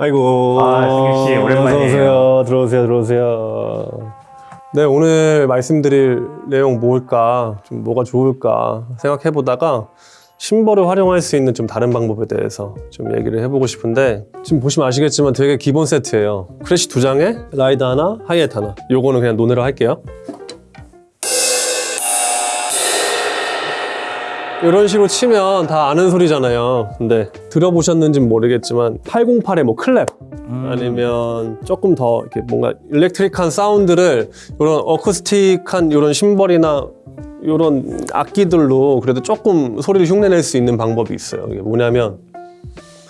아이고. 아, 승규 씨, 오랜만이에요. 어서오세요. 들어오세요, 들어오세요. 네, 오늘 말씀드릴 내용 뭘까, 좀 뭐가 좋을까 생각해 보다가 심벌을 활용할 수 있는 좀 다른 방법에 대해서 좀 얘기를 해보고 싶은데 지금 보시면 아시겠지만 되게 기본 세트예요. crash 두 장에 ride 하나, 하이햇 하나. 요거는 그냥 논으로 할게요. 이런 식으로 치면 다 아는 소리잖아요. 근데 들어보셨는지는 모르겠지만 808의 뭐 clap 아니면 조금 더 이렇게 뭔가 일렉트릭한 사운드를 이런 어쿠스틱한 이런 심벌이나 이런 악기들로 그래도 조금 소리를 흉내낼 수 있는 방법이 있어요. 이게 뭐냐면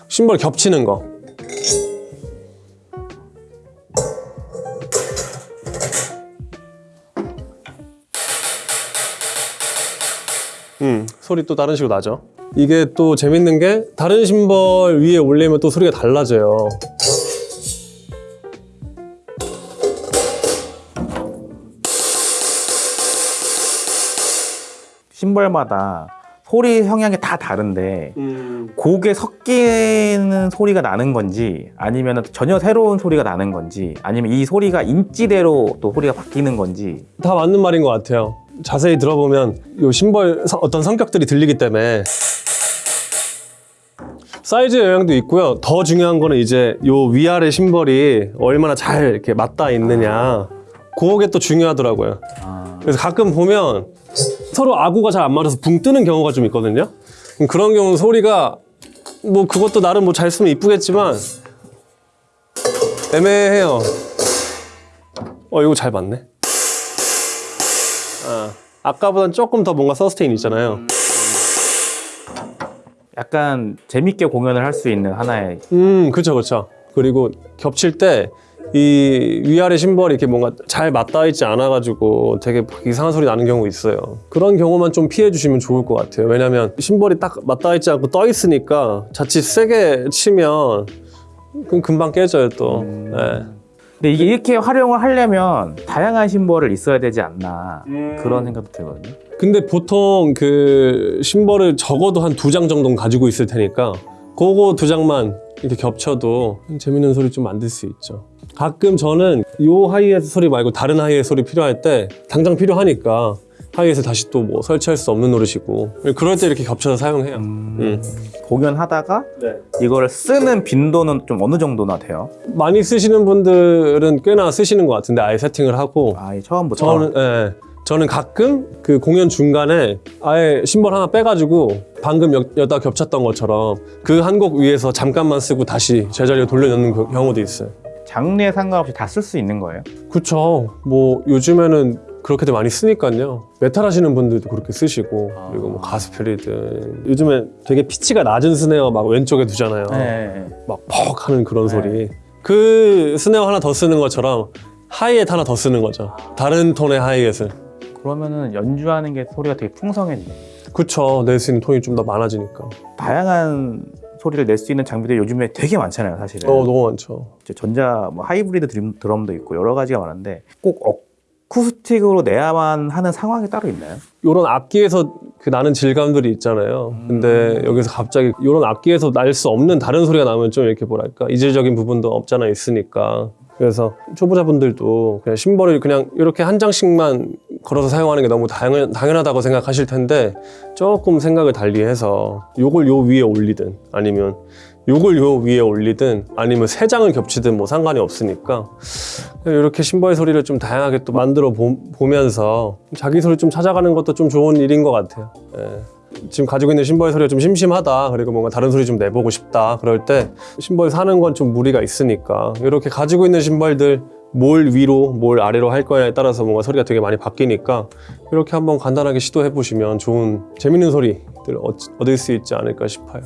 심벌 겹치는 거. 음, 소리 또 다른 식으로 나죠. 이게 또 재밌는 게 다른 심벌 위에 올리면 또 소리가 달라져요. 심벌마다 소리 성향이 다 다른데 음, 곡에 섞이는 소리가 나는 건지 아니면 전혀 새로운 소리가 나는 건지 아니면 이 소리가 인지대로 또 소리가 바뀌는 건지 다 맞는 말인 것 같아요. 자세히 들어보면 이 심벌 서- 어떤 성격들이 들리기 때문에 사이즈의 영향도 있고요. 더 중요한 거는 이제 요 위아래 심벌이 얼마나 잘 이렇게 맞닿아 있느냐. 그게 또 중요하더라고요. 그래서 가끔 보면 서로 아구가 잘 안 맞아서 붕 뜨는 경우가 좀 있거든요. 그런 경우는 소리가 뭐 그것도 나름 뭐 잘 쓰면 이쁘겠지만 애매해요. 어 이거 잘 맞네. 아, 아까보단 조금 더 뭔가 서스테인 있잖아요. 약간 재밌게 공연을 할 수 있는 하나의 음, 그쵸, 그쵸. 그리고 겹칠 때 이 위아래 심벌이 이렇게 뭔가 잘 맞닿아 있지 않아 가지고 되게 이상한 소리 나는 경우 있어요. 그런 경우만 좀 피해 주시면 좋을 것 같아요. 왜냐면 심벌이 딱 맞닿아 있지 않고 떠 있으니까 자칫 세게 치면 그럼 금방 깨져요 또. 네. 근데 이게 이렇게 활용을 하려면 다양한 심벌을 있어야 되지 않나 그런 생각도 들거든요 근데 보통 그 심벌을 적어도 한 두 장 정도는 가지고 있을 테니까 그거 두 장만 이렇게 겹쳐도 재밌는 소리 좀 만들 수 있죠. 가끔 저는 요 하이햇 소리 말고 다른 하이햇 소리 필요할 때 당장 필요하니까 하이햇을 다시 또 뭐 설치할 수 없는 노릇이고 그럴 때 이렇게 겹쳐서 사용해요. 음. 공연하다가 네. 이거를 쓰는 빈도는 좀 어느 정도나 돼요? 많이 쓰시는 분들은 꽤나 쓰시는 것 같은데 아예 세팅을 하고 아예 처음부터 저는 예. 저는 가끔 그 공연 중간에 아예 심벌 하나 빼가지고 방금 여, 여다 겹쳤던 것처럼 그 한 곡 위에서 잠깐만 쓰고 다시 제자리로 돌려놓는 그 경우도 있어요. 장르에 상관없이 다 쓸 수 있는 거예요? 그쵸. 뭐 요즘에는 그렇게들 많이 쓰니까요. 메탈 하시는 분들도 그렇게 쓰시고 그리고 뭐 가스펠이든 요즘에 되게 피치가 낮은 snare 막 왼쪽에 두잖아요. 네. 막 퍽 하는 그런 소리. 그 snare 하나 더 쓰는 것처럼 하이햇 하나 더 쓰는 거죠. 다른 톤의 hi-hat을. 그러면은 연주하는 게 소리가 되게 풍성해지네. 그쵸. 낼 수 있는 톤이 좀 더 많아지니까. 다양한 소리를 낼 수 있는 장비들이 요즘에 되게 많잖아요, 사실은. 어, 너무 많죠. 전자 뭐 하이브리드 드럼, 드럼도 있고 여러 가지가 많은데 꼭어 쿠스틱으로 내야만 하는 상황이 따로 있나요? 요런 악기에서 그 나는 질감들이 있잖아요. 근데 여기서 갑자기 요런 악기에서 날 수 없는 다른 소리가 나면 좀 이렇게 뭐랄까 이질적인 부분도 없잖아 있으니까. 그래서 초보자분들도 그냥 심벌을 그냥 이렇게 한 장씩만 걸어서 사용하는 게 너무 당연, 당연하다고 생각하실 텐데 조금 생각을 달리해서 요걸 요 위에 올리든 아니면 요걸 요 위에 올리든 아니면 세 장을 겹치든 뭐 상관이 없으니까 이렇게 심벌 소리를 좀 다양하게 또 만들어 보, 보면서 자기 소리 좀 찾아가는 것도 좀 좋은 일인 것 같아요. 예. 지금 가지고 있는 심벌 소리가 좀 심심하다 그리고 뭔가 다른 소리 좀 내보고 싶다 그럴 때 심벌 사는 건 좀 무리가 있으니까 이렇게 가지고 있는 심벌들 뭘 위로 뭘 아래로 할 거냐에 따라서 뭔가 소리가 되게 많이 바뀌니까 이렇게 한번 간단하게 시도해 보시면 좋은 재밌는 소리들 얻- 얻을 수 있지 않을까 싶어요.